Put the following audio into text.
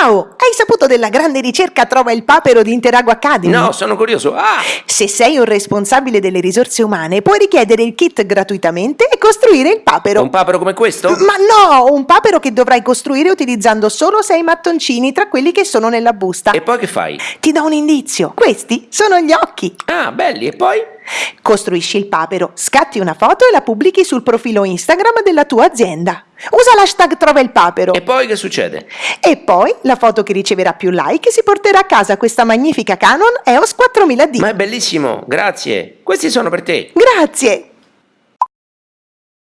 Ciao! Hai saputo della grande ricerca Trova il papero di Interago Academy? No, sono curioso. Ah! Se sei un responsabile delle risorse umane, puoi richiedere il kit gratuitamente e costruire il papero. Un papero come questo? Ma no, un papero che dovrai costruire utilizzando solo sei mattoncini tra quelli che sono nella busta. E poi che fai? Ti do un indizio. Questi sono gli occhi. Ah, belli. E poi? Costruisci il papero, scatti una foto e la pubblichi sul profilo Instagram della tua azienda. Usa l'hashtag Trova il papero. E poi che succede? E poi la foto che riceverà più like si porterà a casa questa magnifica Canon EOS 4000D. Ma è bellissimo, grazie. Questi sono per te. Grazie!